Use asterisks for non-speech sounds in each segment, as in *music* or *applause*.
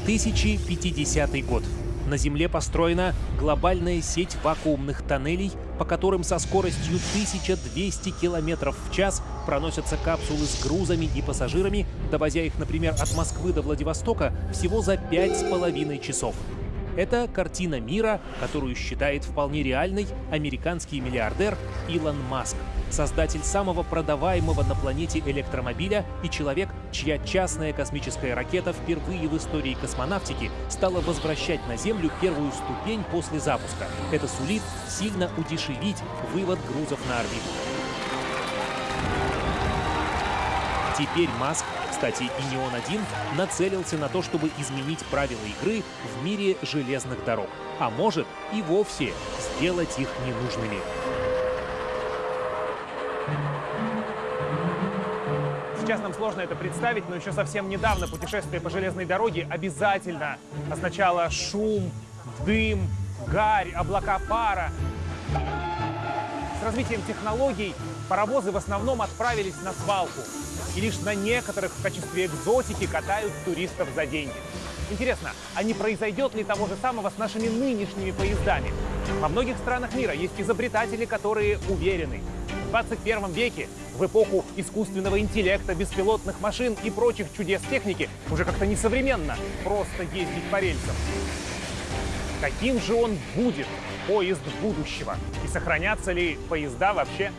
2050 год. На Земле построена глобальная сеть вакуумных тоннелей, по которым со скоростью 1200 км в час проносятся капсулы с грузами и пассажирами, довозя их, например, от Москвы до Владивостока всего за 5,5 часов. Это картина мира, которую считает вполне реальной американский миллиардер Илон Маск, создатель самого продаваемого на планете электромобиля и человек, чья частная космическая ракета впервые в истории космонавтики стала возвращать на Землю первую ступень после запуска. Это сулит сильно удешевить вывод грузов на орбиту. Теперь Маск кстати, и не он один, нацелился на то, чтобы изменить правила игры в мире железных дорог. А может и вовсе сделать их ненужными. Сейчас нам сложно это представить, но еще совсем недавно путешествие по железной дороге обязательно означало шум, дым, гарь, облака пара. С развитием технологий паровозы в основном отправились на свалку и лишь на некоторых в качестве экзотики катают туристов за деньги. Интересно, а не произойдет ли того же самого с нашими нынешними поездами? Во многих странах мира есть изобретатели, которые уверены, в 21 веке, в эпоху искусственного интеллекта, беспилотных машин и прочих чудес техники, уже как-то несовременно просто ездить по рельсам. Каким же он будет, поезд будущего? И сохранятся ли поезда вообще?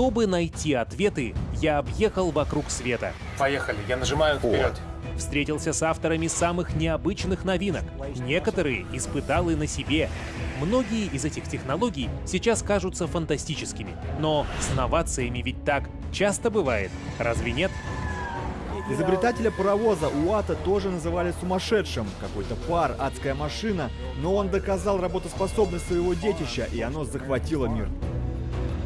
Чтобы найти ответы, я объехал вокруг света. Поехали, я нажимаю вперед. Встретился с авторами самых необычных новинок. Некоторые испытал и на себе. Многие из этих технологий сейчас кажутся фантастическими. Но с новациями ведь так часто бывает, разве нет? Изобретателя паровоза Уата тоже называли сумасшедшим. Какой-то пар, адская машина, но он доказал работоспособность своего детища, и оно захватило мир.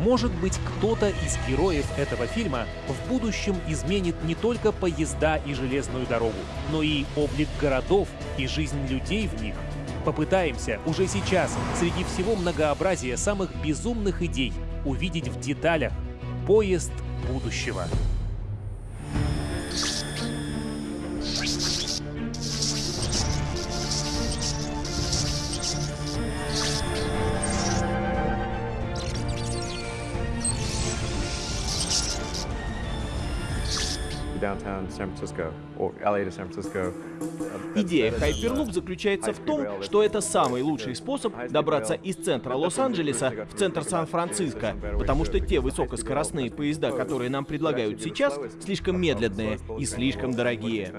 Может быть, кто-то из героев этого фильма в будущем изменит не только поезда и железную дорогу, но и облик городов и жизнь людей в них. Попытаемся уже сейчас, среди всего многообразия самых безумных идей, увидеть в деталях поезд будущего. Идея Hyperloop заключается в том, что это самый лучший способ добраться из центра Лос-Анджелеса в центр Сан-Франциско, потому что те высокоскоростные поезда, которые нам предлагают сейчас, слишком медленные и слишком дорогие.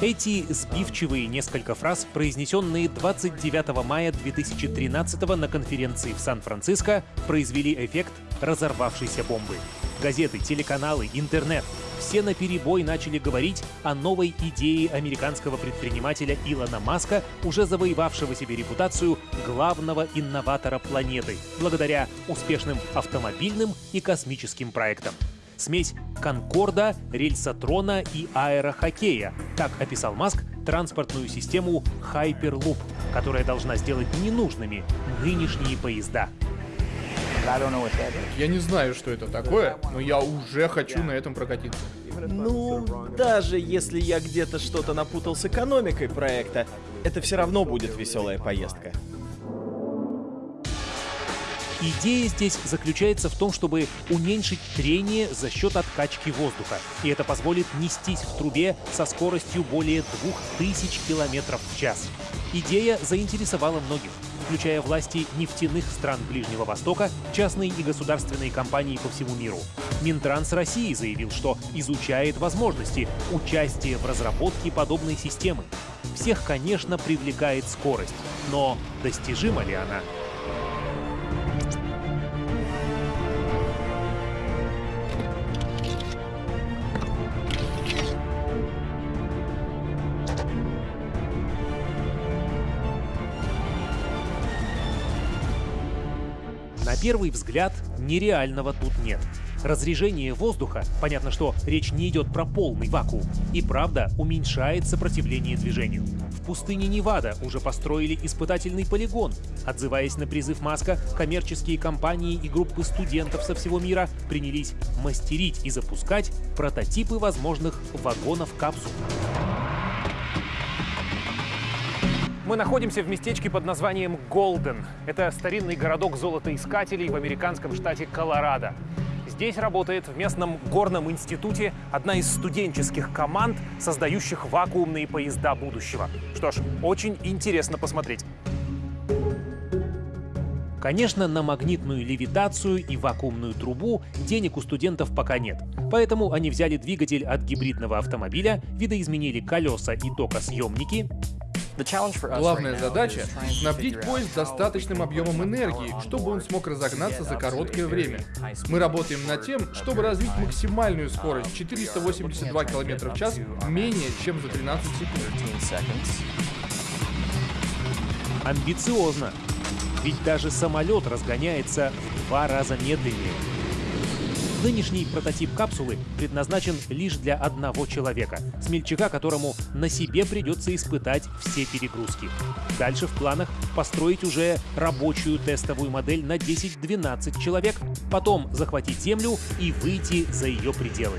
Эти сбивчивые несколько фраз, произнесенные 29 мая 2013 на конференции в Сан-Франциско, произвели эффект разорвавшейся бомбы. Газеты, телеканалы, интернет — все наперебой начали говорить о новой идее американского предпринимателя Илона Маска, уже завоевавшего себе репутацию главного инноватора планеты, благодаря успешным автомобильным и космическим проектам. Смесь Конкорда, рельсотрона и аэрохоккея. Так описал Маск транспортную систему Hyperloop, которая должна сделать ненужными нынешние поезда. Я не знаю, что это такое, но я уже хочу на этом прокатиться. Ну, даже если я где-то что-то напутал с экономикой проекта, это все равно будет веселая поездка. Идея здесь заключается в том, чтобы уменьшить трение за счет откачки воздуха. И это позволит нестись в трубе со скоростью более 2000 км в час. Идея заинтересовала многих включая власти нефтяных стран Ближнего Востока, частные и государственные компании по всему миру. Минтранс России заявил, что изучает возможности участия в разработке подобной системы. Всех, конечно, привлекает скорость, но достижима ли она? На первый взгляд нереального тут нет. Разрежение воздуха, понятно, что речь не идет про полный вакуум, и правда уменьшает сопротивление движению. В пустыне Невада уже построили испытательный полигон. Отзываясь на призыв Маска, коммерческие компании и группы студентов со всего мира принялись мастерить и запускать прототипы возможных вагонов-капсул. Мы находимся в местечке под названием Голден. Это старинный городок золотоискателей в американском штате Колорадо. Здесь работает в местном горном институте одна из студенческих команд, создающих вакуумные поезда будущего. Что ж, очень интересно посмотреть. Конечно, на магнитную левитацию и вакуумную трубу денег у студентов пока нет. Поэтому они взяли двигатель от гибридного автомобиля, видоизменили колеса и токосъемники, Главная задача — снабдить поезд достаточным объемом энергии, чтобы он смог разогнаться за короткое время. Мы работаем над тем, чтобы развить максимальную скорость 482 км в час менее чем за 13 секунд. Амбициозно. Ведь даже самолет разгоняется в два раза медленнее. Нынешний прототип капсулы предназначен лишь для одного человека, смельчака, которому на себе придется испытать все перегрузки. Дальше в планах построить уже рабочую тестовую модель на 10-12 человек, потом захватить Землю и выйти за ее пределы.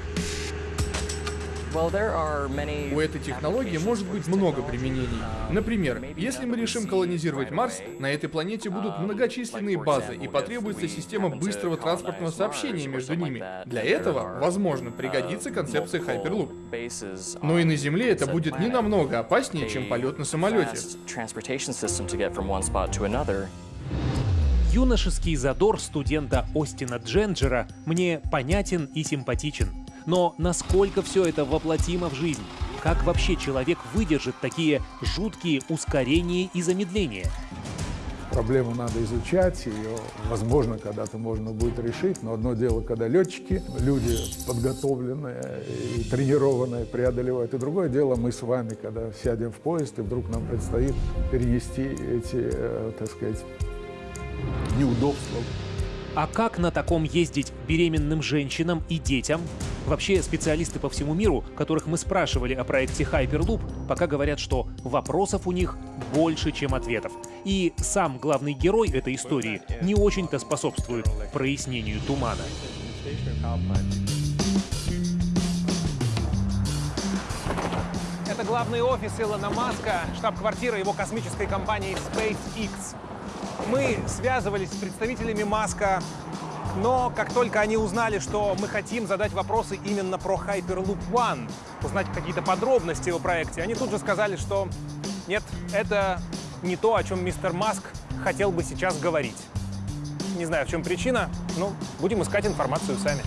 У этой технологии может быть много применений. Например, если мы решим колонизировать Марс, на этой планете будут многочисленные базы и потребуется система быстрого транспортного сообщения между ними. Для этого, возможно, пригодится концепция Hyperloop. Но и на Земле это будет не намного опаснее, чем полет на самолете. Юношеский задор студента Остина Дженджера мне понятен и симпатичен. Но насколько все это воплотимо в жизнь? Как вообще человек выдержит такие жуткие ускорения и замедления? Проблему надо изучать, ее, возможно, когда-то можно будет решить, но одно дело, когда летчики, люди подготовленные и тренированные преодолевают, и другое дело мы с вами, когда сядем в поезд, и вдруг нам предстоит перенести эти, э, так сказать, неудобства а как на таком ездить беременным женщинам и детям? Вообще, специалисты по всему миру, которых мы спрашивали о проекте Hyperloop, пока говорят, что вопросов у них больше, чем ответов. И сам главный герой этой истории не очень-то способствует прояснению тумана. Это главный офис Илона Маска, штаб-квартира его космической компании SpaceX. Мы связывались с представителями Маска, но как только они узнали, что мы хотим задать вопросы именно про Hyperloop One, узнать какие-то подробности о проекте, они тут же сказали, что нет, это не то, о чем мистер Маск хотел бы сейчас говорить. Не знаю, в чем причина, но будем искать информацию сами.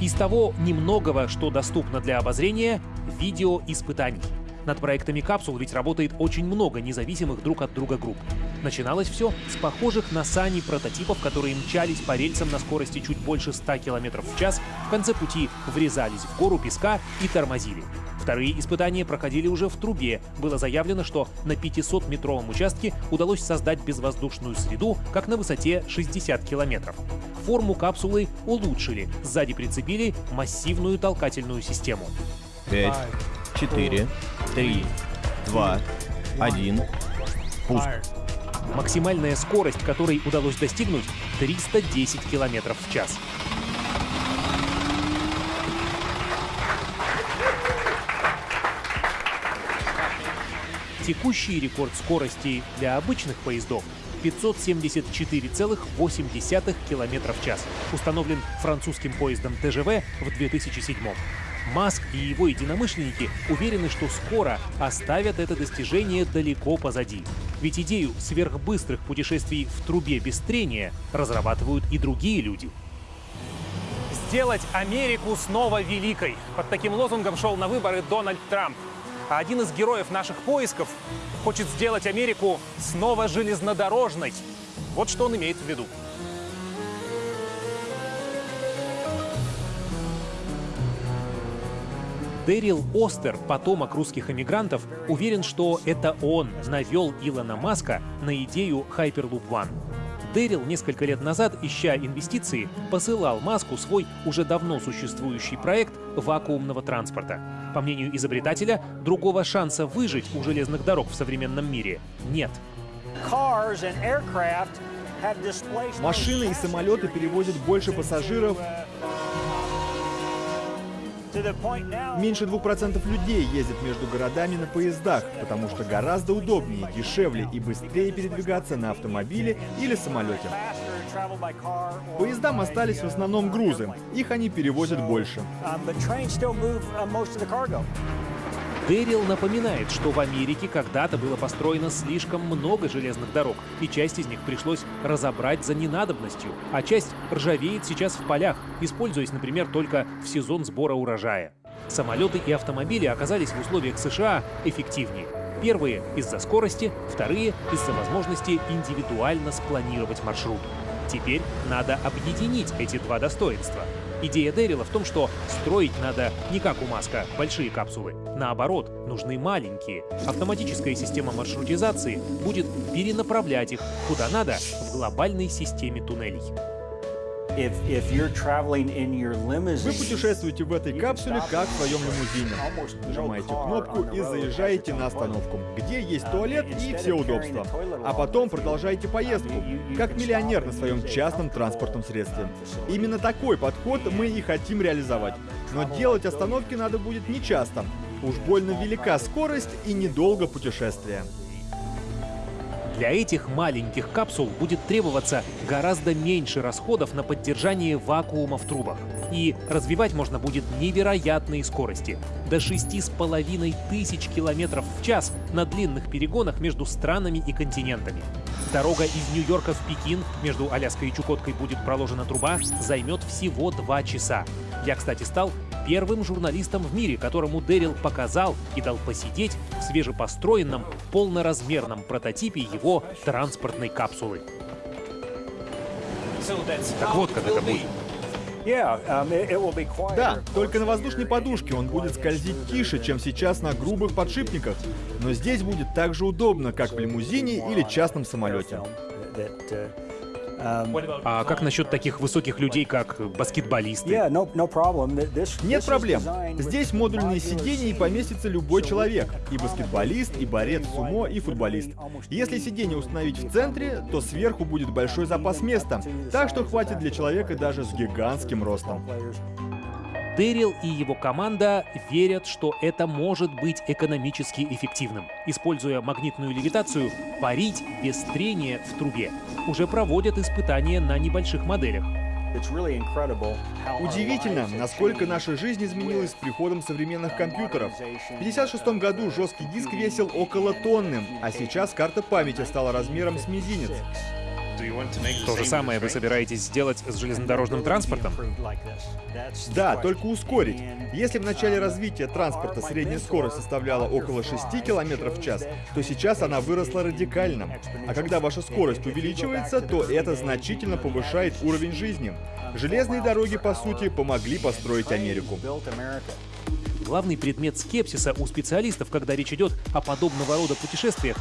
Из того немногого, что доступно для обозрения, видео испытаний. Над проектами капсул ведь работает очень много независимых друг от друга групп. Начиналось все с похожих на сани прототипов, которые мчались по рельсам на скорости чуть больше 100 км в час, в конце пути врезались в гору песка и тормозили. Вторые испытания проходили уже в трубе. Было заявлено, что на 500-метровом участке удалось создать безвоздушную среду, как на высоте 60 километров. Форму капсулы улучшили, сзади прицепили массивную толкательную систему. 5, 4, 3, 2, 1. Пуск. Максимальная скорость, которой удалось достигнуть, 310 км в час. Текущий рекорд скорости для обычных поездов 574,8 км в час, установлен французским поездом ТЖВ в 2007 Маск и его единомышленники уверены, что скоро оставят это достижение далеко позади. Ведь идею сверхбыстрых путешествий в трубе без трения разрабатывают и другие люди. Сделать Америку снова великой. Под таким лозунгом шел на выборы Дональд Трамп. А один из героев наших поисков хочет сделать Америку снова железнодорожной. Вот что он имеет в виду. Дэрил Остер, потомок русских эмигрантов, уверен, что это он навел Илона Маска на идею Hyperloop One. Дэрил несколько лет назад, ища инвестиции, посылал Маску свой уже давно существующий проект вакуумного транспорта. По мнению изобретателя, другого шанса выжить у железных дорог в современном мире нет. Машины и самолеты перевозят больше пассажиров. Меньше 2% людей ездят между городами на поездах, потому что гораздо удобнее, дешевле и быстрее передвигаться на автомобиле или самолете. Поездам остались в основном грузы, их они перевозят больше. Дэрил напоминает, что в Америке когда-то было построено слишком много железных дорог, и часть из них пришлось разобрать за ненадобностью, а часть ржавеет сейчас в полях, используясь, например, только в сезон сбора урожая. Самолеты и автомобили оказались в условиях США эффективнее. Первые — из-за скорости, вторые — из-за возможности индивидуально спланировать маршрут. Теперь надо объединить эти два достоинства. Идея Дэрила в том, что строить надо не как у Маска, большие капсулы. Наоборот, нужны маленькие. Автоматическая система маршрутизации будет перенаправлять их куда надо в глобальной системе туннелей. Вы путешествуете в этой капсуле, как в своем *laughs* лимузине. Нажимаете кнопку и заезжаете на остановку, где есть туалет и все удобства. А потом продолжаете поездку, как миллионер на своем частном транспортном средстве. Именно такой подход мы и хотим реализовать. Но делать остановки надо будет не часто. Уж больно велика скорость и недолго путешествие. Для этих маленьких капсул будет требоваться гораздо меньше расходов на поддержание вакуума в трубах. И развивать можно будет невероятные скорости — до 6,5 тысяч километров в час на длинных перегонах между странами и континентами. Дорога из Нью-Йорка в Пекин между Аляской и Чукоткой будет проложена труба, займет всего два часа. Я, кстати, стал первым журналистом в мире, которому Дэрил показал и дал посидеть в свежепостроенном полноразмерном прототипе его транспортной капсулы. Так вот, как это будет. Um, да, только на воздушной подушке он будет скользить тише, чем сейчас на грубых подшипниках. Но здесь будет так же удобно, как в лимузине или частном самолете. А как насчет таких высоких людей, как баскетболисты? Нет проблем. Здесь модульные сиденья и поместится любой человек. И баскетболист, и борец сумо, и футболист. Если сиденье установить в центре, то сверху будет большой запас места. Так что хватит для человека даже с гигантским ростом. Дэрил и его команда верят, что это может быть экономически эффективным. Используя магнитную левитацию, парить без трения в трубе. Уже проводят испытания на небольших моделях. Удивительно, насколько наша жизнь изменилась с приходом современных компьютеров. В 1956 году жесткий диск весил около тонны, а сейчас карта памяти стала размером с мизинец. То же самое вы собираетесь сделать с железнодорожным транспортом? Да, только ускорить. Если в начале развития транспорта средняя скорость составляла около 6 км в час, то сейчас она выросла радикально. А когда ваша скорость увеличивается, то это значительно повышает уровень жизни. Железные дороги, по сути, помогли построить Америку. Главный предмет скепсиса у специалистов, когда речь идет о подобного рода путешествиях,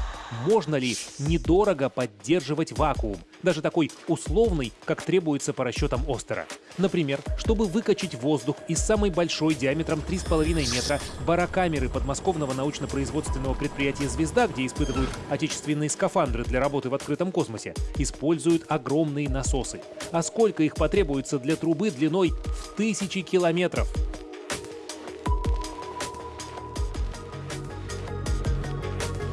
можно ли недорого поддерживать вакуум, даже такой условный, как требуется по расчетам Остера. Например, чтобы выкачать воздух из самой большой диаметром 3,5 метра барокамеры подмосковного научно-производственного предприятия «Звезда», где испытывают отечественные скафандры для работы в открытом космосе, используют огромные насосы. А сколько их потребуется для трубы длиной в тысячи километров?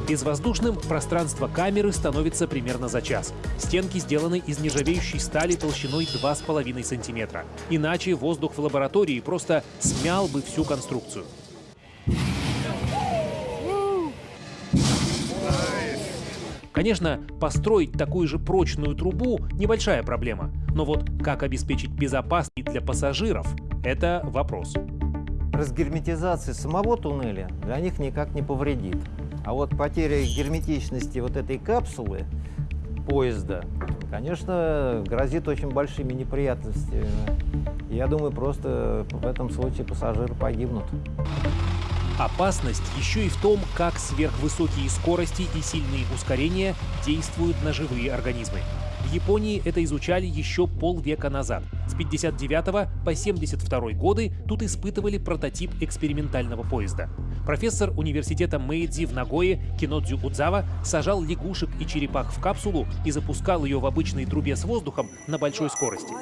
Безвоздушным пространство камеры становится примерно за час. Стенки сделаны из нержавеющей стали толщиной 2,5 см. Иначе воздух в лаборатории просто смял бы всю конструкцию. Конечно, построить такую же прочную трубу – небольшая проблема. Но вот как обеспечить безопасность для пассажиров – это вопрос. Разгерметизация самого туннеля для них никак не повредит. А вот потеря герметичности вот этой капсулы поезда, конечно, грозит очень большими неприятностями. Я думаю, просто в этом случае пассажиры погибнут. Опасность еще и в том, как сверхвысокие скорости и сильные ускорения действуют на живые организмы. В Японии это изучали еще полвека назад. С 59 по 72 годы тут испытывали прототип экспериментального поезда. Профессор университета Мэйдзи в Нагое Кинодзю Удзава сажал лягушек и черепах в капсулу и запускал ее в обычной трубе с воздухом на большой скорости.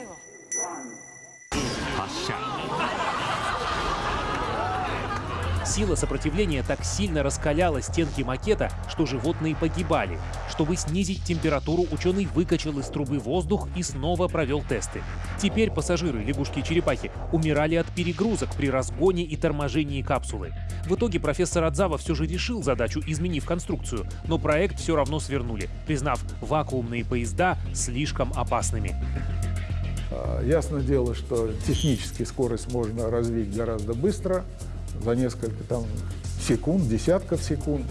Сила сопротивления так сильно раскаляла стенки макета, что животные погибали. Чтобы снизить температуру, ученый выкачал из трубы воздух и снова провел тесты. Теперь пассажиры, лягушки черепахи, умирали от перегрузок при разгоне и торможении капсулы. В итоге профессор Адзава все же решил задачу, изменив конструкцию, но проект все равно свернули, признав вакуумные поезда слишком опасными. А, ясно дело, что технически скорость можно развить гораздо быстро, за несколько там, секунд, десятков секунд,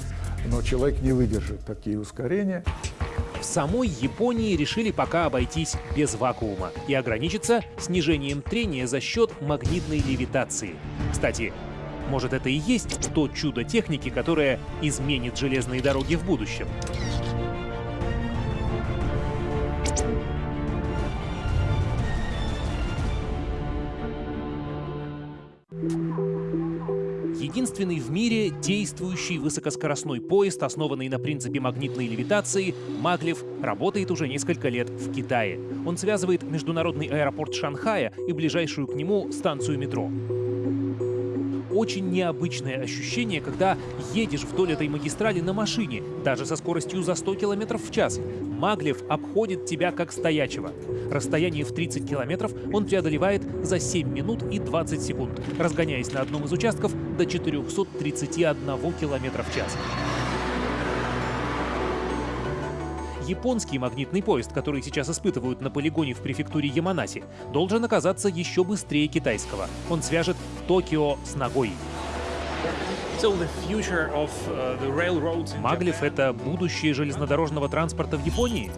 но человек не выдержит такие ускорения. В самой Японии решили пока обойтись без вакуума и ограничиться снижением трения за счет магнитной левитации. Кстати, может это и есть то чудо техники, которое изменит железные дороги в будущем. Единственный в мире действующий высокоскоростной поезд, основанный на принципе магнитной левитации, Маглев, работает уже несколько лет в Китае. Он связывает международный аэропорт Шанхая и ближайшую к нему станцию метро очень необычное ощущение, когда едешь вдоль этой магистрали на машине, даже со скоростью за 100 км в час. Маглев обходит тебя как стоячего. Расстояние в 30 километров он преодолевает за 7 минут и 20 секунд, разгоняясь на одном из участков до 431 км в час. Японский магнитный поезд, который сейчас испытывают на полигоне в префектуре Яманаси, должен оказаться еще быстрее китайского. Он свяжет Токио с Нагой. Маглев — это будущее железнодорожного транспорта в Японии?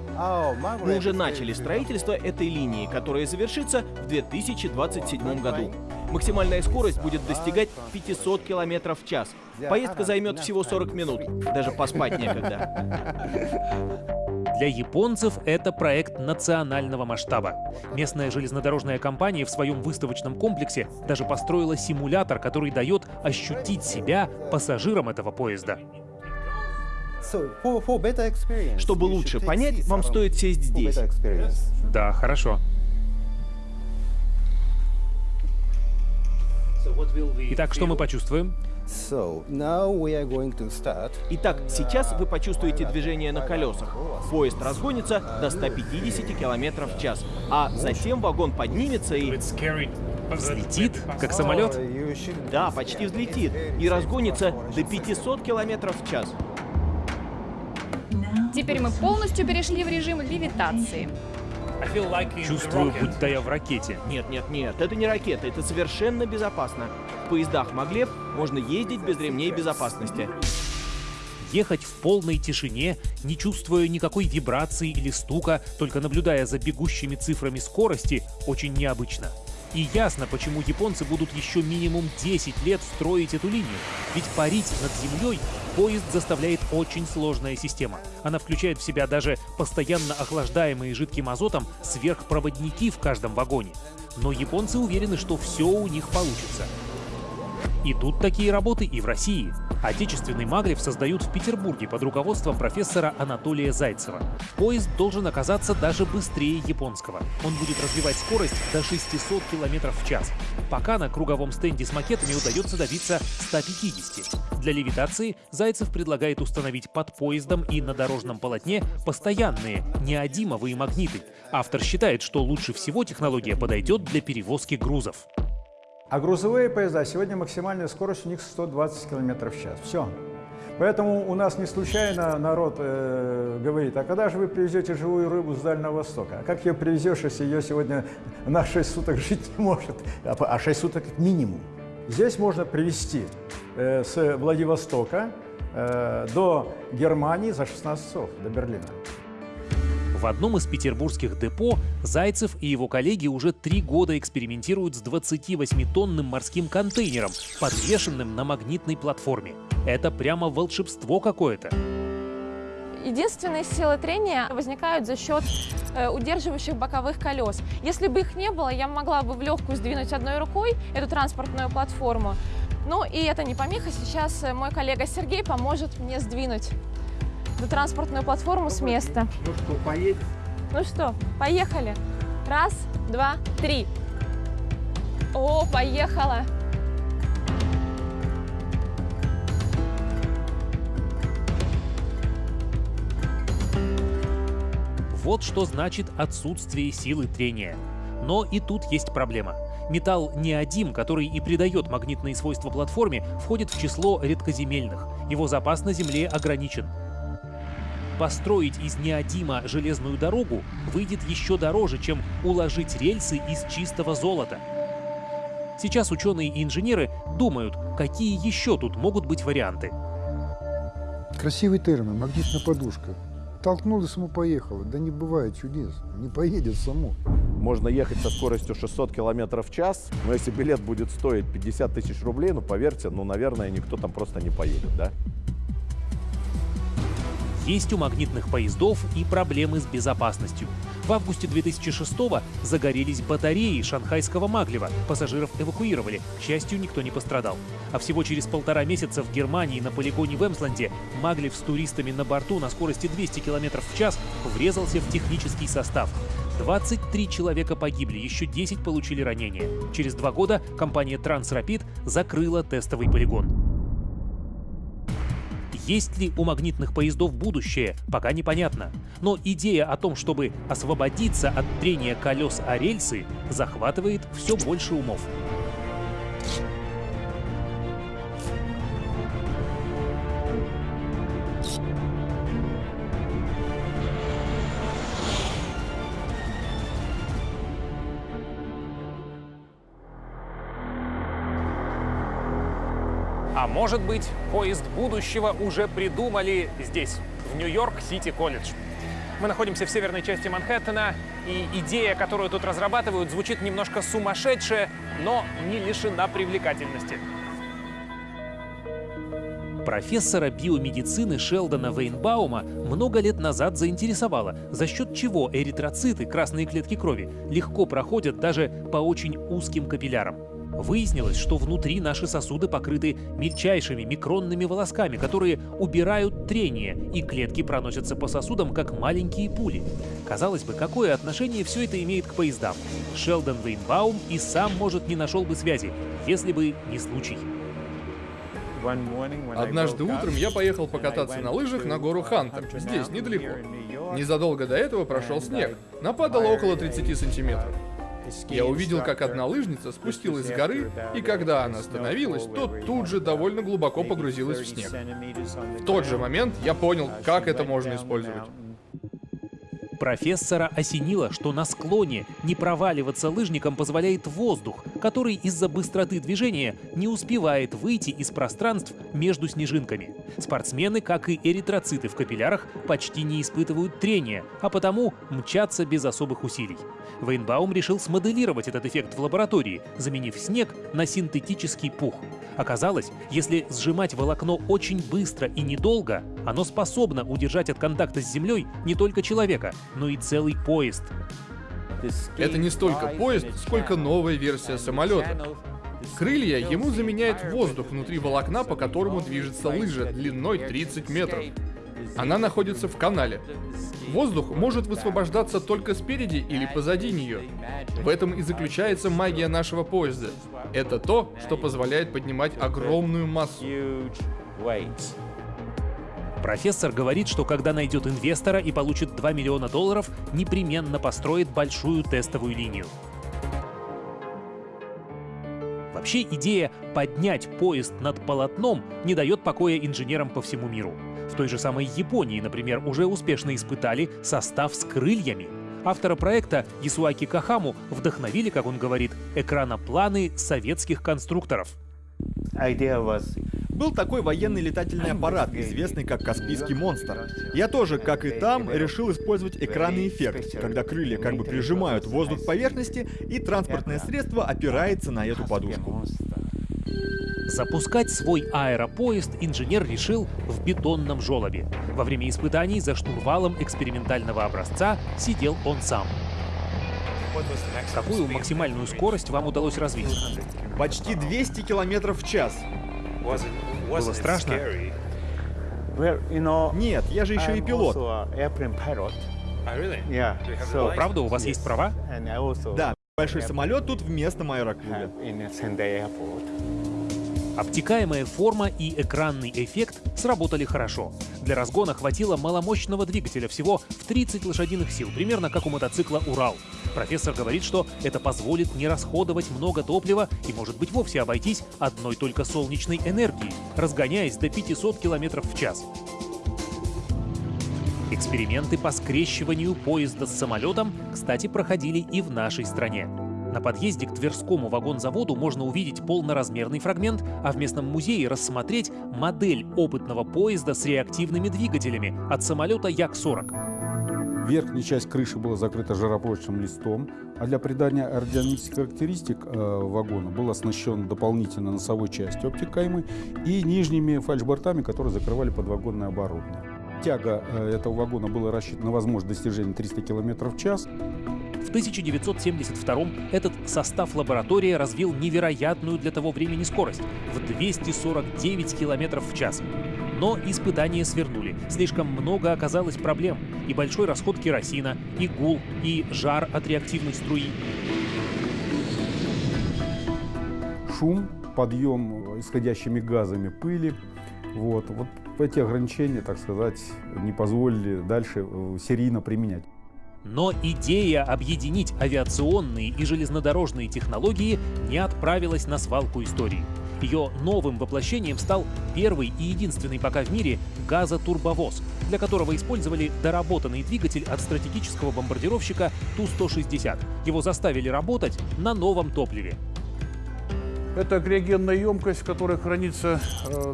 Мы уже начали строительство этой линии, которая завершится в 2027 году. Максимальная скорость будет достигать 500 км в час. Поездка займет всего 40 минут. Даже поспать некогда. Для японцев это проект национального масштаба. Местная железнодорожная компания в своем выставочном комплексе даже построила симулятор, который дает ощутить себя пассажиром этого поезда. Чтобы лучше понять, вам стоит сесть здесь. Да, хорошо. Итак, что мы почувствуем? Итак, сейчас вы почувствуете движение на колесах. Поезд разгонится до 150 км в час, а затем вагон поднимется и... Взлетит, как самолет? Да, почти взлетит. И разгонится до 500 км в час. Теперь мы полностью перешли в режим левитации. Чувствую, будто я в ракете. Нет, нет, нет, это не ракета, это совершенно безопасно. В поездах Маглев можно ездить без ремней безопасности. Ехать в полной тишине, не чувствуя никакой вибрации или стука, только наблюдая за бегущими цифрами скорости, очень необычно. И ясно, почему японцы будут еще минимум 10 лет строить эту линию. Ведь парить над землей поезд заставляет очень сложная система. Она включает в себя даже постоянно охлаждаемые жидким азотом сверхпроводники в каждом вагоне. Но японцы уверены, что все у них получится. Идут такие работы и в России. Отечественный Маглев создают в Петербурге под руководством профессора Анатолия Зайцева. Поезд должен оказаться даже быстрее японского. Он будет развивать скорость до 600 км в час. Пока на круговом стенде с макетами удается добиться 150. Для левитации Зайцев предлагает установить под поездом и на дорожном полотне постоянные, неодимовые магниты. Автор считает, что лучше всего технология подойдет для перевозки грузов. А грузовые поезда сегодня максимальная скорость у них 120 км в час. Все. Поэтому у нас не случайно народ э, говорит, а когда же вы привезете живую рыбу с Дальнего Востока? А как ее привезешь, если ее сегодня на 6 суток *laughs* жить не может? А 6 суток минимум. Здесь можно привезти э, с Владивостока э, до Германии за 16 часов, до Берлина. В одном из петербургских депо Зайцев и его коллеги уже три года экспериментируют с 28-тонным морским контейнером, подвешенным на магнитной платформе. Это прямо волшебство какое-то. Единственные силы трения возникают за счет э, удерживающих боковых колес. Если бы их не было, я могла бы в легкую сдвинуть одной рукой эту транспортную платформу. Ну и это не помеха. Сейчас э, мой коллега Сергей поможет мне сдвинуть эту транспортную платформу с места. Ну что, поедем? Ну что, поехали. Раз, два, три. О, поехала. Вот что значит отсутствие силы трения. Но и тут есть проблема. Металл неодим, который и придает магнитные свойства платформе, входит в число редкоземельных. Его запас на Земле ограничен. Построить из неодима железную дорогу выйдет еще дороже, чем уложить рельсы из чистого золота. Сейчас ученые и инженеры думают, какие еще тут могут быть варианты. Красивый термин, магнитная подушка. Толкнул и само поехало. Да не бывает чудес. Не поедет само. Можно ехать со скоростью 600 км в час, но если билет будет стоить 50 тысяч рублей, ну, поверьте, ну, наверное, никто там просто не поедет, да? Есть у магнитных поездов и проблемы с безопасностью. В августе 2006-го загорелись батареи шанхайского Маглева. Пассажиров эвакуировали. К счастью, никто не пострадал. А всего через полтора месяца в Германии на полигоне в Эмсленде Маглев с туристами на борту на скорости 200 км в час врезался в технический состав. 23 человека погибли, еще 10 получили ранения. Через два года компания Transrapid закрыла тестовый полигон. Есть ли у магнитных поездов будущее, пока непонятно. Но идея о том, чтобы освободиться от трения колес о рельсы, захватывает все больше умов. А может быть, поезд будущего уже придумали здесь, в Нью-Йорк-Сити колледж. Мы находимся в северной части Манхэттена, и идея, которую тут разрабатывают, звучит немножко сумасшедшая, но не лишена привлекательности. Профессора биомедицины Шелдона Вейнбаума много лет назад заинтересовало, за счет чего эритроциты, красные клетки крови, легко проходят даже по очень узким капиллярам. Выяснилось, что внутри наши сосуды покрыты мельчайшими микронными волосками, которые убирают трение, и клетки проносятся по сосудам, как маленькие пули. Казалось бы, какое отношение все это имеет к поездам? Шелдон Вейнбаум и сам, может, не нашел бы связи, если бы не случай. Однажды утром я поехал покататься на лыжах на гору Хантер, здесь, недалеко. Незадолго до этого прошел снег. Нападало около 30 сантиметров. Я увидел, как одна лыжница спустилась с горы, и когда она остановилась, то тут же довольно глубоко погрузилась в снег. В тот же момент я понял, как это можно использовать. Профессора осенило, что на склоне не проваливаться лыжникам позволяет воздух, который из-за быстроты движения не успевает выйти из пространств между снежинками. Спортсмены, как и эритроциты в капиллярах, почти не испытывают трения, а потому мчатся без особых усилий. Вейнбаум решил смоделировать этот эффект в лаборатории, заменив снег на синтетический пух. Оказалось, если сжимать волокно очень быстро и недолго, оно способно удержать от контакта с землей не только человека, но и целый поезд. Это не столько поезд, сколько новая версия самолета. Крылья ему заменяет воздух внутри волокна, по которому движется лыжа длиной 30 метров. Она находится в канале. Воздух может высвобождаться только спереди или позади нее. В этом и заключается магия нашего поезда. Это то, что позволяет поднимать огромную массу. Профессор говорит, что когда найдет инвестора и получит 2 миллиона долларов, непременно построит большую тестовую линию. Вообще идея поднять поезд над полотном не дает покоя инженерам по всему миру. В той же самой Японии, например, уже успешно испытали состав с крыльями. Автора проекта Ясуаки Кахаму вдохновили, как он говорит, экранопланы советских конструкторов. Был такой военный летательный аппарат, известный как Каспийский монстр. Я тоже, как и там, решил использовать экранный эффект, когда крылья как бы прижимают воздух к поверхности, и транспортное средство опирается на эту подушку. Запускать свой аэропоезд инженер решил в бетонном желобе. Во время испытаний за штурвалом экспериментального образца сидел он сам. Какую максимальную скорость вам удалось развить? Почти 200 километров в час. Было страшно? Нет, я же еще и пилот. О, правда, у вас есть права? Да, большой самолет тут в местном аэроклубе. Обтекаемая форма и экранный эффект сработали хорошо. Для разгона хватило маломощного двигателя всего в 30 лошадиных сил, примерно как у мотоцикла «Урал». Профессор говорит, что это позволит не расходовать много топлива и, может быть, вовсе обойтись одной только солнечной энергией, разгоняясь до 500 км в час. Эксперименты по скрещиванию поезда с самолетом, кстати, проходили и в нашей стране. На подъезде к Тверскому вагонзаводу можно увидеть полноразмерный фрагмент, а в местном музее рассмотреть модель опытного поезда с реактивными двигателями от самолета Як-40. Верхняя часть крыши была закрыта жаропрочным листом, а для придания аэродинамических характеристик э, вагона был оснащен дополнительно носовой частью обтекаемой и нижними фальшбортами, которые закрывали подвагонное оборудование. Тяга э, этого вагона была рассчитана на возможность достижения 300 км в час. В 1972 этот состав лаборатории развил невероятную для того времени скорость в 249 км в час. Но испытания свернули. Слишком много оказалось проблем. И большой расход керосина, и гул, и жар от реактивной струи. Шум, подъем исходящими газами пыли. Вот, вот эти ограничения, так сказать, не позволили дальше э, серийно применять. Но идея объединить авиационные и железнодорожные технологии не отправилась на свалку истории. Ее новым воплощением стал первый и единственный пока в мире газотурбовоз, для которого использовали доработанный двигатель от стратегического бомбардировщика Ту-160. Его заставили работать на новом топливе. Это криогенная емкость, в которой хранится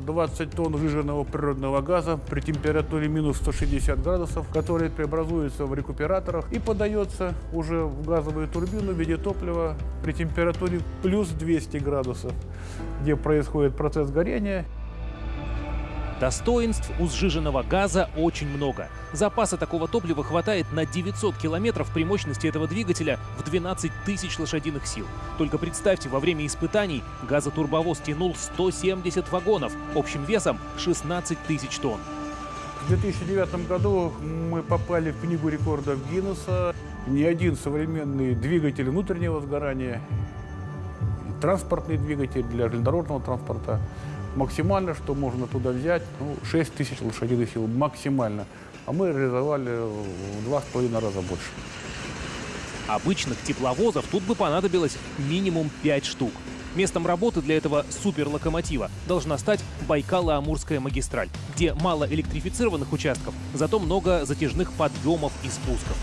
20 э, тонн выжженного природного газа при температуре минус 160 градусов, который преобразуется в рекуператорах и подается уже в газовую турбину в виде топлива при температуре плюс 200 градусов, где происходит процесс горения. Достоинств у сжиженного газа очень много. Запаса такого топлива хватает на 900 километров при мощности этого двигателя в 12 тысяч лошадиных сил. Только представьте, во время испытаний газотурбовоз тянул 170 вагонов общим весом 16 тысяч тонн. В 2009 году мы попали в книгу рекордов Гиннесса. Ни один современный двигатель внутреннего сгорания, транспортный двигатель для железнодорожного транспорта Максимально, что можно туда взять, ну, 6 тысяч лошадиных сил, максимально. А мы реализовали в два с половиной раза больше. Обычных тепловозов тут бы понадобилось минимум 5 штук. Местом работы для этого суперлокомотива должна стать Байкало-Амурская магистраль, где мало электрифицированных участков, зато много затяжных подъемов и спусков.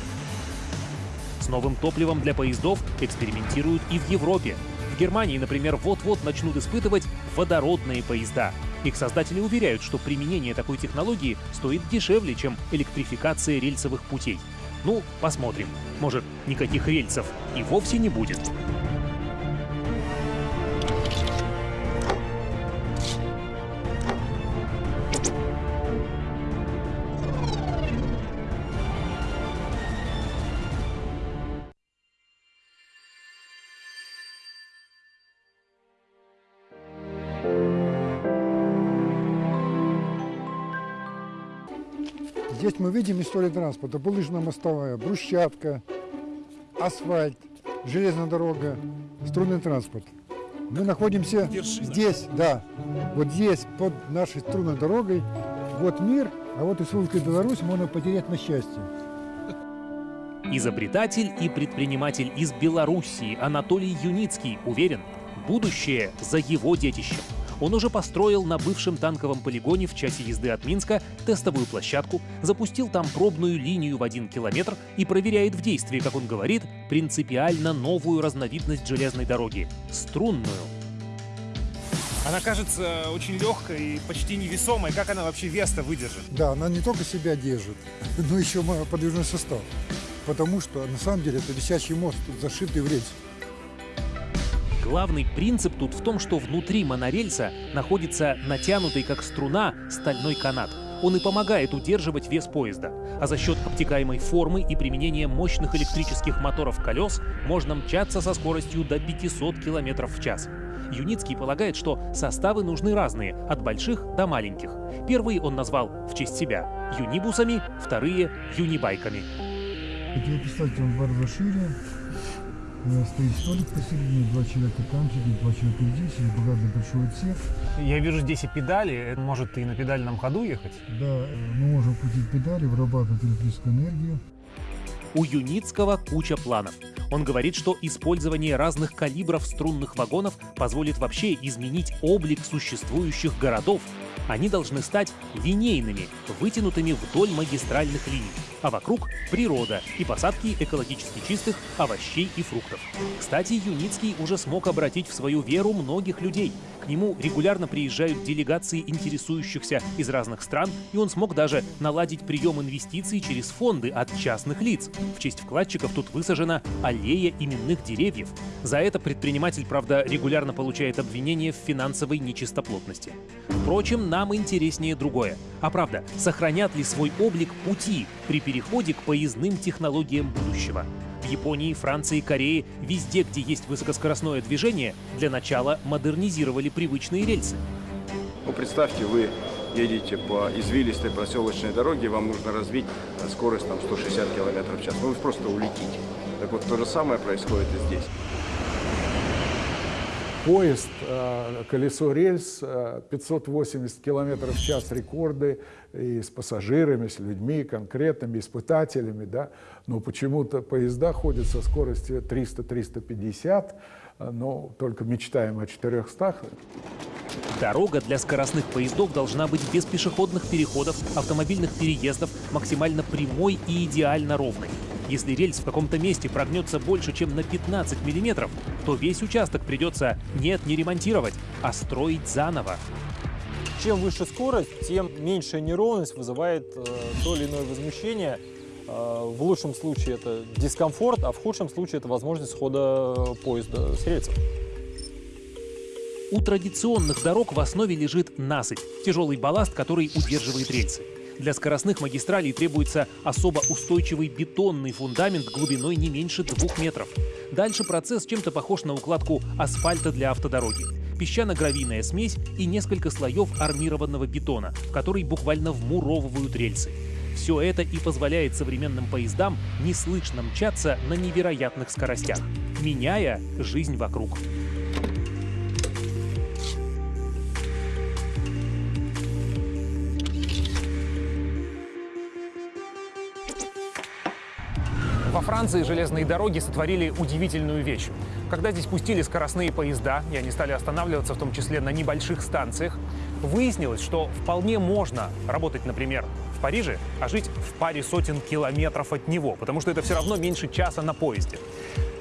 С новым топливом для поездов экспериментируют и в Европе. Германии, например, вот-вот начнут испытывать водородные поезда. Их создатели уверяют, что применение такой технологии стоит дешевле, чем электрификация рельсовых путей. Ну, посмотрим. Может, никаких рельсов и вовсе не будет. Мы видим историю транспорта. Булыжно-мостовая, брусчатка, асфальт, железная дорога, струнный транспорт. Мы находимся здесь, да, вот здесь, под нашей струнной дорогой. Вот мир, а вот Республика Беларусь можно потерять на счастье. Изобретатель и предприниматель из Белоруссии Анатолий Юницкий уверен, будущее за его детищем. Он уже построил на бывшем танковом полигоне в часе езды от Минска тестовую площадку, запустил там пробную линию в один километр и проверяет в действии, как он говорит, принципиально новую разновидность железной дороги — струнную. Она кажется очень легкой и почти невесомой. Как она вообще вес-то выдержит? Да, она не только себя держит, *laughs* но еще подвижной состав. Потому что на самом деле это висячий мост, зашитый в рельс. Главный принцип тут в том, что внутри монорельса находится натянутый как струна стальной канат. Он и помогает удерживать вес поезда. А за счет обтекаемой формы и применения мощных электрических моторов колес можно мчаться со скоростью до 500 км в час. Юницкий полагает, что составы нужны разные, от больших до маленьких. Первые он назвал в честь себя юнибусами, вторые — юнибайками. Представить вам бар шире. Стоит столик посередине, два человека там сидит, два человека здесь, и богатый большой отсек. Я вижу здесь и педали, может и на педальном ходу ехать? Да, мы можем крутить педали, вырабатывать электрическую энергию. У Юницкого куча планов. Он говорит, что использование разных калибров струнных вагонов позволит вообще изменить облик существующих городов. Они должны стать линейными, вытянутыми вдоль магистральных линий а вокруг природа и посадки экологически чистых овощей и фруктов. Кстати, Юницкий уже смог обратить в свою веру многих людей. К нему регулярно приезжают делегации интересующихся из разных стран, и он смог даже наладить прием инвестиций через фонды от частных лиц. В честь вкладчиков тут высажена аллея именных деревьев. За это предприниматель, правда, регулярно получает обвинения в финансовой нечистоплотности. Впрочем, нам интереснее другое. А правда, сохранят ли свой облик пути при переходе к поездным технологиям будущего. В Японии, Франции, Корее, везде, где есть высокоскоростное движение, для начала модернизировали привычные рельсы. Ну, представьте, вы едете по извилистой проселочной дороге, вам нужно развить скорость там, 160 км в час. Ну, вы просто улетите. Так вот, то же самое происходит и здесь. Поезд, э, колесо рельс, 580 э, км в час рекорды и с пассажирами, с людьми конкретными, испытателями. Да? Но почему-то поезда ходят со скоростью 300-350, э, но только мечтаем о 400. Дорога для скоростных поездов должна быть без пешеходных переходов, автомобильных переездов, максимально прямой и идеально ровной. Если рельс в каком-то месте прогнется больше, чем на 15 миллиметров, то весь участок придется нет, не ремонтировать, а строить заново. Чем выше скорость, тем меньшая неровность вызывает э, то или иное возмущение. Э, в лучшем случае это дискомфорт, а в худшем случае это возможность схода поезда с рельсов. У традиционных дорог в основе лежит насыпь – тяжелый балласт, который удерживает рельсы. Для скоростных магистралей требуется особо устойчивый бетонный фундамент глубиной не меньше двух метров. Дальше процесс чем-то похож на укладку асфальта для автодороги. Песчано-гравийная смесь и несколько слоев армированного бетона, в который буквально вмуровывают рельсы. Все это и позволяет современным поездам неслышно мчаться на невероятных скоростях, меняя жизнь вокруг. Во Франции железные дороги сотворили удивительную вещь. Когда здесь пустили скоростные поезда, и они стали останавливаться в том числе на небольших станциях, выяснилось, что вполне можно работать, например, в Париже, а жить в паре сотен километров от него, потому что это все равно меньше часа на поезде.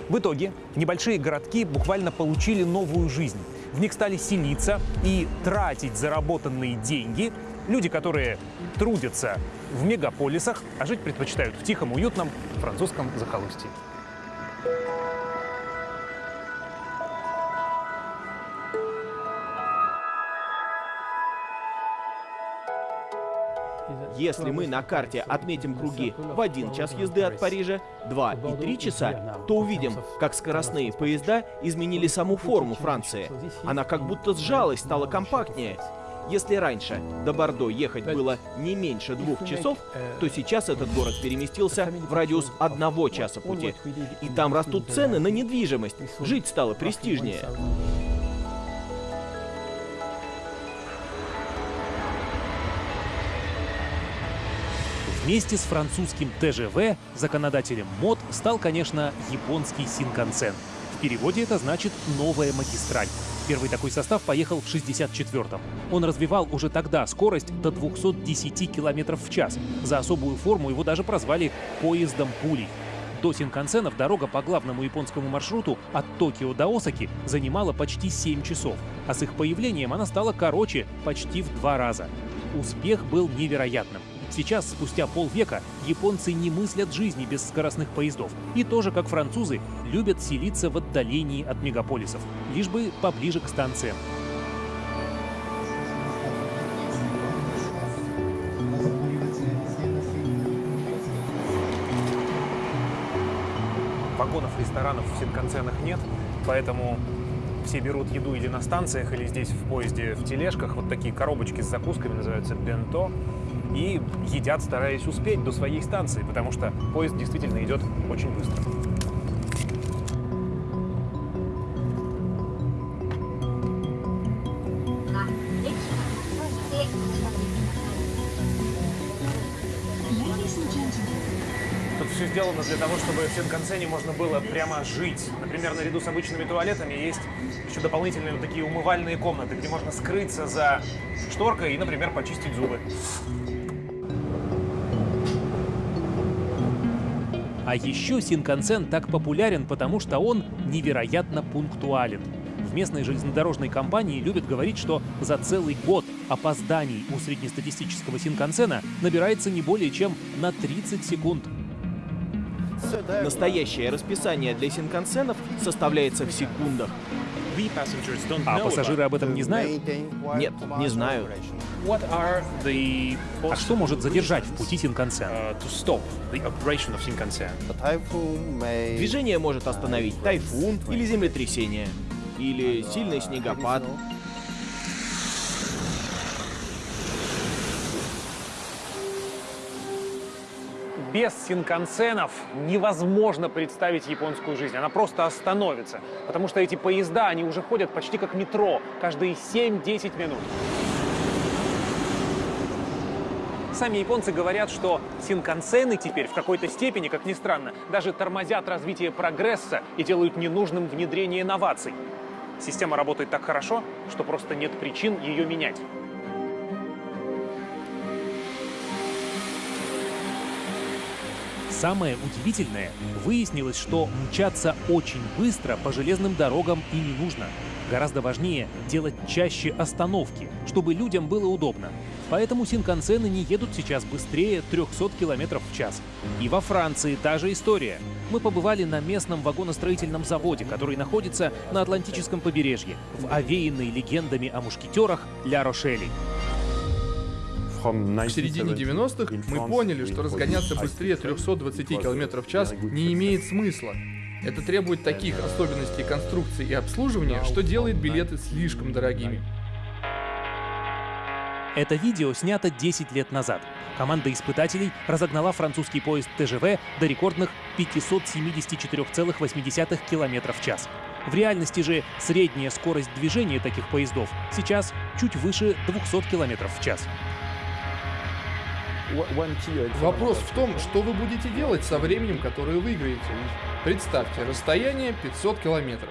В итоге небольшие городки буквально получили новую жизнь. В них стали селиться и тратить заработанные деньги люди, которые трудятся в мегаполисах, а жить предпочитают в тихом, уютном французском захолустье. Если мы на карте отметим круги в один час езды от Парижа, два и три часа, то увидим, как скоростные поезда изменили саму форму Франции. Она как будто сжалась, стала компактнее. Если раньше до Бордо ехать было не меньше двух часов, то сейчас этот город переместился в радиус одного часа пути. И там растут цены на недвижимость. Жить стало престижнее. Вместе с французским ТЖВ законодателем МОД стал, конечно, японский Синкансен. Переводе это значит «новая магистраль». Первый такой состав поехал в 64-м. Он развивал уже тогда скорость до 210 км в час. За особую форму его даже прозвали «поездом пулей». До Синкансенов дорога по главному японскому маршруту от Токио до Осаки занимала почти 7 часов, а с их появлением она стала короче почти в два раза. Успех был невероятным. Сейчас, спустя полвека, японцы не мыслят жизни без скоростных поездов. И тоже, как французы, любят селиться в отдалении от мегаполисов, лишь бы поближе к станциям. Вагонов ресторанов в Синкансенах нет, поэтому все берут еду или на станциях, или здесь в поезде в тележках. Вот такие коробочки с закусками называются бенто. И едят, стараясь успеть до своей станции, потому что поезд действительно идет очень быстро. Тут все сделано для того, чтобы в Синкансене можно было прямо жить. Например, наряду с обычными туалетами есть еще дополнительные вот такие умывальные комнаты, где можно скрыться за шторкой и, например, почистить зубы. А еще Синкансен так популярен, потому что он невероятно пунктуален. В местной железнодорожной компании любят говорить, что за целый год опозданий у среднестатистического Синкансена набирается не более чем на 30 секунд. Настоящее расписание для синкансенов составляется в секундах. А пассажиры об этом не знают? Нет, не знаю. А что может задержать в пути Синкансен? Движение может остановить тайфун или землетрясение, или сильный снегопад. Без синкансенов невозможно представить японскую жизнь. Она просто остановится. Потому что эти поезда, они уже ходят почти как метро. Каждые 7-10 минут. Сами японцы говорят, что синкансены теперь в какой-то степени, как ни странно, даже тормозят развитие прогресса и делают ненужным внедрение инноваций. Система работает так хорошо, что просто нет причин ее менять. Самое удивительное, выяснилось, что мчаться очень быстро по железным дорогам и не нужно. Гораздо важнее делать чаще остановки, чтобы людям было удобно. Поэтому синкансены не едут сейчас быстрее 300 км в час. И во Франции та же история. Мы побывали на местном вагоностроительном заводе, который находится на Атлантическом побережье, в овеянной легендами о мушкетерах Ля Рошели. В середине 90-х мы поняли, что разгоняться быстрее 320 км в час не имеет смысла. Это требует таких особенностей конструкции и обслуживания, что делает билеты слишком дорогими. Это видео снято 10 лет назад. Команда испытателей разогнала французский поезд ТЖВ до рекордных 574,8 км в час. В реальности же средняя скорость движения таких поездов сейчас чуть выше 200 км в час. Вопрос в том, что вы будете делать со временем, которое выиграете. Представьте, расстояние 500 километров.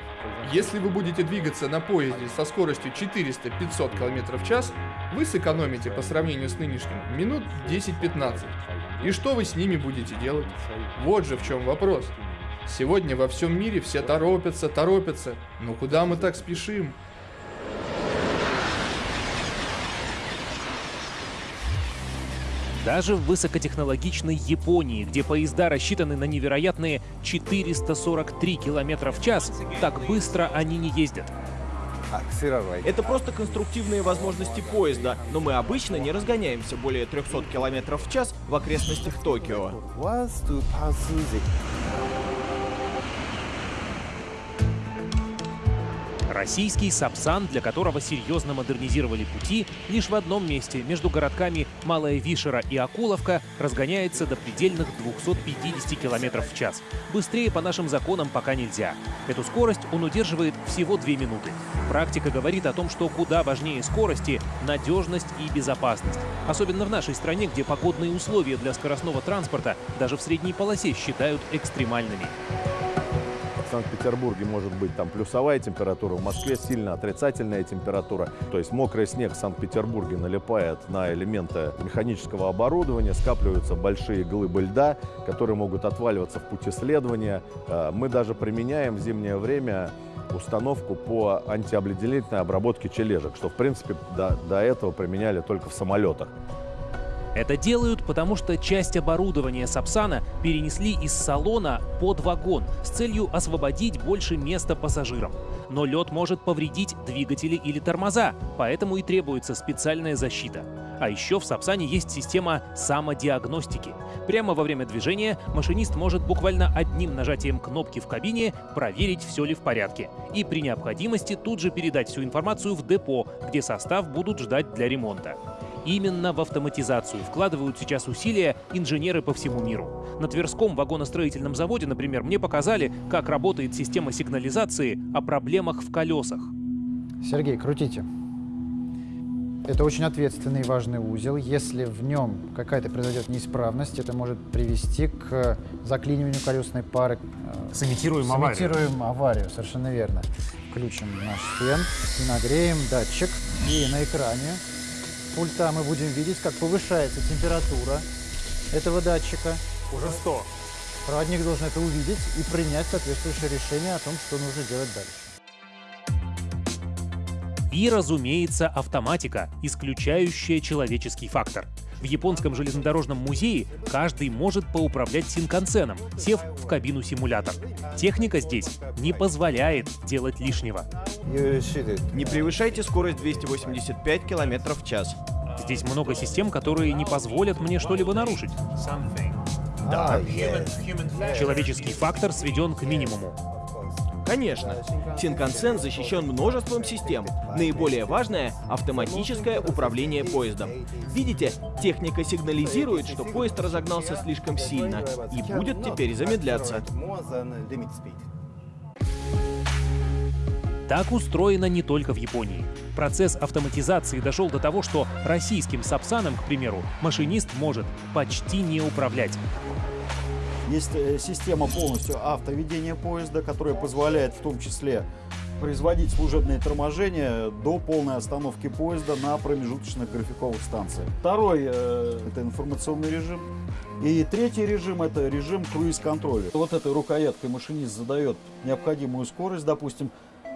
Если вы будете двигаться на поезде со скоростью 400-500 км в час, вы сэкономите по сравнению с нынешним минут 10-15. И что вы с ними будете делать? Вот же в чем вопрос. Сегодня во всем мире все торопятся, торопятся. Но куда мы так спешим? Даже в высокотехнологичной Японии, где поезда рассчитаны на невероятные 443 км в час, так быстро они не ездят. Это просто конструктивные возможности поезда, но мы обычно не разгоняемся более 300 км в час в окрестностях Токио. Российский Сапсан, для которого серьезно модернизировали пути, лишь в одном месте, между городками Малая Вишера и Акуловка, разгоняется до предельных 250 км в час. Быстрее по нашим законам пока нельзя. Эту скорость он удерживает всего 2 минуты. Практика говорит о том, что куда важнее скорости — надежность и безопасность. Особенно в нашей стране, где погодные условия для скоростного транспорта даже в средней полосе считают экстремальными. В Санкт-Петербурге может быть там плюсовая температура, в Москве сильно отрицательная температура. То есть мокрый снег в Санкт-Петербурге налипает на элементы механического оборудования, скапливаются большие глыбы льда, которые могут отваливаться в пути следования. Э, мы даже применяем в зимнее время установку по антиобледенительной обработке чележек, что в принципе до, до этого применяли только в самолетах. Это делают, потому что часть оборудования Сапсана перенесли из салона под вагон с целью освободить больше места пассажирам. Но лед может повредить двигатели или тормоза, поэтому и требуется специальная защита. А еще в Сапсане есть система самодиагностики. Прямо во время движения машинист может буквально одним нажатием кнопки в кабине проверить, все ли в порядке. И при необходимости тут же передать всю информацию в депо, где состав будут ждать для ремонта. Именно в автоматизацию вкладывают сейчас усилия инженеры по всему миру. На Тверском вагоностроительном заводе, например, мне показали, как работает система сигнализации о проблемах в колесах. Сергей, крутите. Это очень ответственный и важный узел. Если в нем какая-то произойдет неисправность, это может привести к заклиниванию колесной пары. Сымитируем аварию. Сымитируем аварию, совершенно верно. Включим наш фен и нагреем датчик. И на экране пульта мы будем видеть, как повышается температура этого датчика. Уже 100. Проводник должен это увидеть и принять соответствующее решение о том, что нужно делать дальше. И, разумеется, автоматика, исключающая человеческий фактор. В японском железнодорожном музее каждый может поуправлять синкансеном, сев в кабину-симулятор. Техника здесь не позволяет делать лишнего. Не превышайте скорость 285 км в час. Здесь много систем, которые не позволят мне что-либо нарушить. Да. Человеческий фактор сведен к минимуму. Конечно. Синкансен защищен множеством систем. Наиболее важное — автоматическое управление поездом. Видите, техника сигнализирует, что поезд разогнался слишком сильно и будет теперь замедляться. Так устроено не только в Японии. Процесс автоматизации дошел до того, что российским Сапсаном, к примеру, машинист может почти не управлять. Есть э, система полностью автоведения поезда, которая позволяет в том числе производить служебные торможения до полной остановки поезда на промежуточных графиковых станциях. Второй э, это информационный режим. И третий режим это режим круиз-контроля. Вот этой рукояткой машинист задает необходимую скорость, допустим,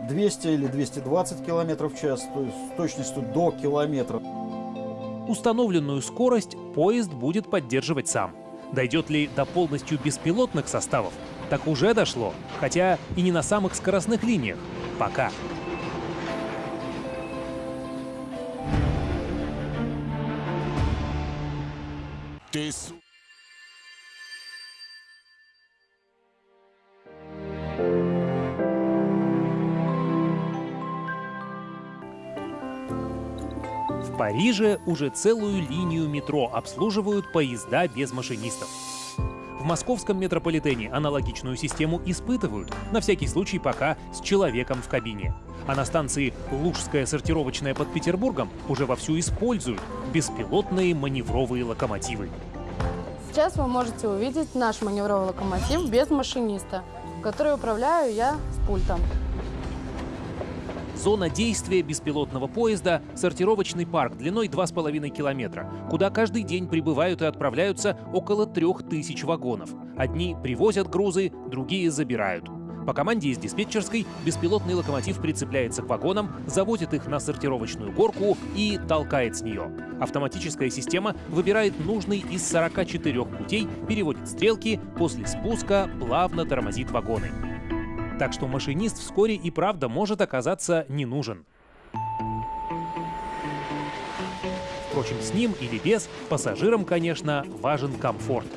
200 или 220 км в час, то есть с точностью до километра. Установленную скорость поезд будет поддерживать сам. Дойдет ли до полностью беспилотных составов? Так уже дошло, хотя и не на самых скоростных линиях. Пока. Ты Париже уже целую линию метро обслуживают поезда без машинистов. В московском метрополитене аналогичную систему испытывают, на всякий случай пока с человеком в кабине. А на станции Лужская сортировочная под Петербургом уже вовсю используют беспилотные маневровые локомотивы. Сейчас вы можете увидеть наш маневровый локомотив без машиниста, который управляю я с пультом. Зона действия беспилотного поезда — сортировочный парк длиной 2,5 километра, куда каждый день прибывают и отправляются около 3000 вагонов. Одни привозят грузы, другие забирают. По команде из диспетчерской беспилотный локомотив прицепляется к вагонам, заводит их на сортировочную горку и толкает с нее. Автоматическая система выбирает нужный из 44 путей, переводит стрелки, после спуска плавно тормозит вагоны. Так что машинист вскоре и правда может оказаться не нужен. Впрочем, с ним или без, пассажирам, конечно, важен комфорт.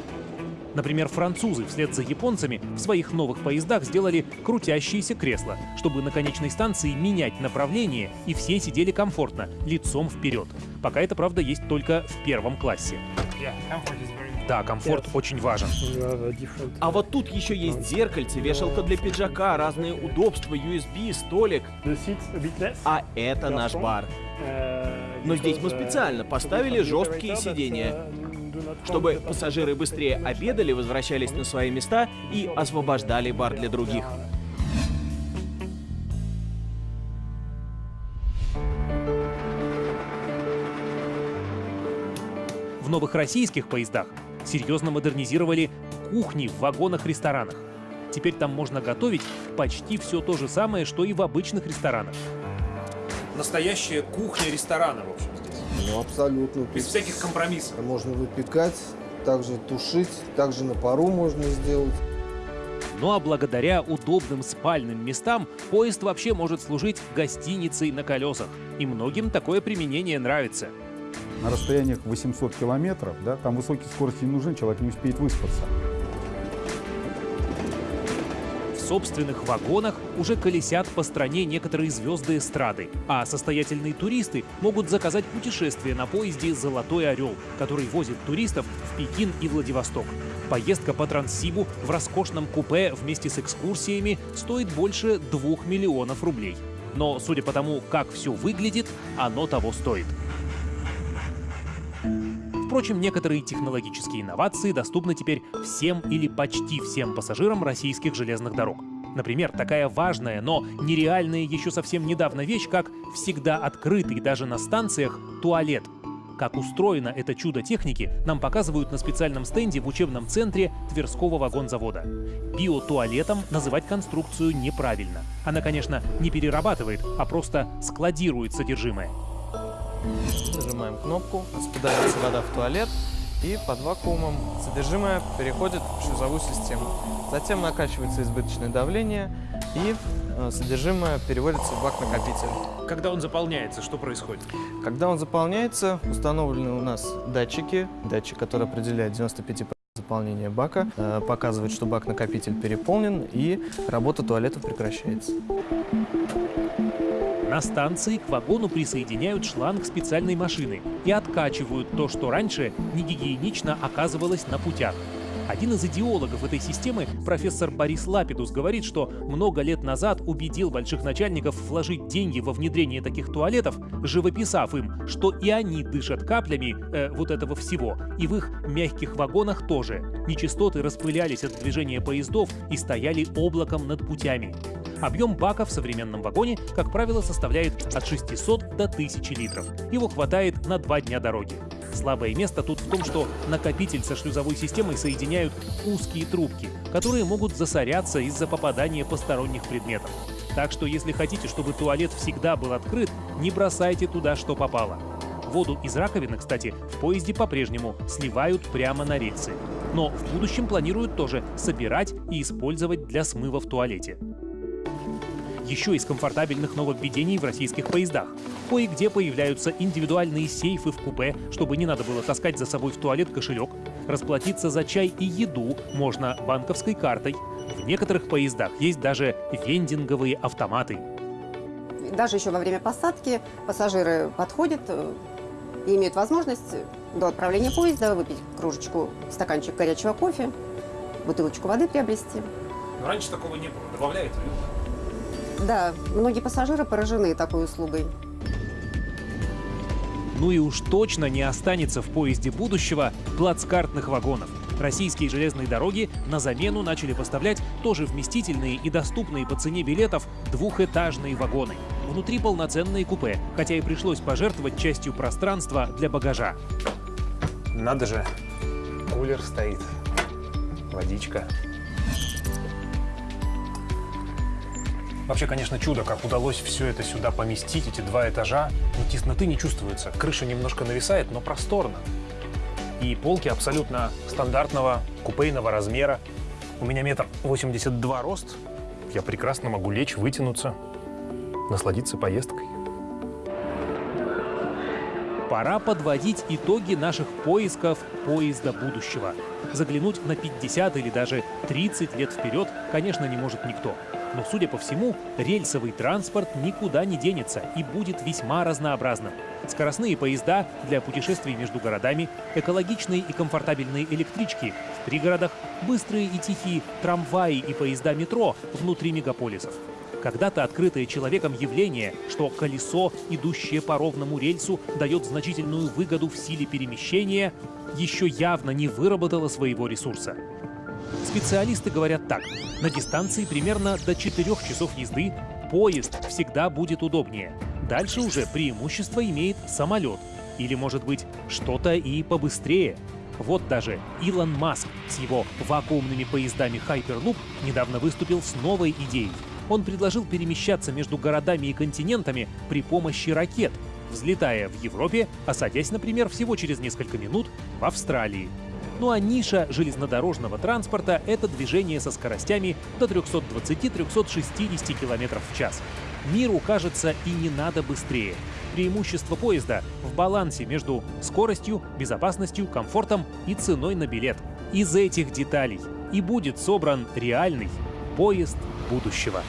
Например, французы вслед за японцами в своих новых поездах сделали крутящиеся кресла, чтобы на конечной станции менять направление, и все сидели комфортно, лицом вперед. Пока это, правда, есть только в первом классе. Да, комфорт очень важен. А вот тут еще есть зеркальце, вешалка для пиджака, разные удобства, USB, столик. А это наш бар. Но здесь мы специально поставили жесткие сиденья, чтобы пассажиры быстрее обедали, возвращались на свои места и освобождали бар для других. В новых российских поездах серьезно модернизировали кухни в вагонах-ресторанах. Теперь там можно готовить почти все то же самое, что и в обычных ресторанах. Настоящая кухня ресторана, в общем, здесь. Ну, абсолютно. Без всяких компромиссов. Можно выпекать, также тушить, также на пару можно сделать. Ну а благодаря удобным спальным местам поезд вообще может служить гостиницей на колесах. И многим такое применение нравится. На расстояниях 800 километров, да, там высокие скорости не нужны, человек не успеет выспаться. В собственных вагонах уже колесят по стране некоторые звезды эстрады, а состоятельные туристы могут заказать путешествие на поезде «Золотой орел», который возит туристов в Пекин и Владивосток. Поездка по Транссибу в роскошном купе вместе с экскурсиями стоит больше двух миллионов рублей. Но, судя по тому, как все выглядит, оно того стоит. Впрочем, некоторые технологические инновации доступны теперь всем или почти всем пассажирам российских железных дорог. Например, такая важная, но нереальная еще совсем недавно вещь, как всегда открытый даже на станциях туалет. Как устроено это чудо техники, нам показывают на специальном стенде в учебном центре Тверского вагонзавода. Биотуалетом называть конструкцию неправильно. Она, конечно, не перерабатывает, а просто складирует содержимое. Нажимаем кнопку, распадается вода в туалет, и под вакуумом содержимое переходит в шлюзовую систему. Затем накачивается избыточное давление, и э, содержимое переводится в бак-накопитель. Когда он заполняется, что происходит? Когда он заполняется, установлены у нас датчики. Датчик, который определяет 95% заполнения бака, э, показывает, что бак-накопитель переполнен, и работа туалета прекращается. На станции к вагону присоединяют шланг специальной машины и откачивают то, что раньше негигиенично оказывалось на путях. Один из идеологов этой системы, профессор Борис Лапидус, говорит, что много лет назад убедил больших начальников вложить деньги во внедрение таких туалетов, живописав им, что и они дышат каплями э, вот этого всего, и в их мягких вагонах тоже. Нечистоты распылялись от движения поездов и стояли облаком над путями. Объем бака в современном вагоне, как правило, составляет от 600 до 1000 литров. Его хватает на два дня дороги. Слабое место тут в том, что накопитель со шлюзовой системой соединяют узкие трубки, которые могут засоряться из-за попадания посторонних предметов. Так что если хотите, чтобы туалет всегда был открыт, не бросайте туда, что попало. Воду из раковины, кстати, в поезде по-прежнему сливают прямо на рельсы. Но в будущем планируют тоже собирать и использовать для смыва в туалете еще из комфортабельных нововведений в российских поездах. Кое-где появляются индивидуальные сейфы в купе, чтобы не надо было таскать за собой в туалет кошелек. Расплатиться за чай и еду можно банковской картой. В некоторых поездах есть даже вендинговые автоматы. Даже еще во время посадки пассажиры подходят э, и имеют возможность до отправления поезда выпить кружечку, стаканчик горячего кофе, бутылочку воды приобрести. Но раньше такого не было. Добавляет ли? Да, многие пассажиры поражены такой услугой. Ну и уж точно не останется в поезде будущего плацкартных вагонов. Российские железные дороги на замену начали поставлять тоже вместительные и доступные по цене билетов двухэтажные вагоны. Внутри полноценные купе, хотя и пришлось пожертвовать частью пространства для багажа. Надо же, кулер стоит, водичка. Вообще, конечно, чудо, как удалось все это сюда поместить, эти два этажа. Но тесноты не чувствуется. Крыша немножко нависает, но просторно. И полки абсолютно стандартного купейного размера. У меня метр восемьдесят два рост. Я прекрасно могу лечь, вытянуться, насладиться поездкой. Пора подводить итоги наших поисков поезда будущего. Заглянуть на 50 или даже 30 лет вперед, конечно, не может никто. Но, судя по всему, рельсовый транспорт никуда не денется и будет весьма разнообразным. Скоростные поезда для путешествий между городами, экологичные и комфортабельные электрички в пригородах, быстрые и тихие трамваи и поезда метро внутри мегаполисов. Когда-то открытое человеком явление, что колесо, идущее по ровному рельсу, дает значительную выгоду в силе перемещения, еще явно не выработало своего ресурса. Специалисты говорят так. На дистанции примерно до 4 часов езды поезд всегда будет удобнее. Дальше уже преимущество имеет самолет. Или, может быть, что-то и побыстрее? Вот даже Илон Маск с его вакуумными поездами Hyperloop недавно выступил с новой идеей. Он предложил перемещаться между городами и континентами при помощи ракет, взлетая в Европе, а садясь, например, всего через несколько минут в Австралии. Ну а ниша железнодорожного транспорта — это движение со скоростями до 320-360 км в час. Миру, кажется, и не надо быстрее. Преимущество поезда в балансе между скоростью, безопасностью, комфортом и ценой на билет. Из этих деталей и будет собран реальный поезд будущего.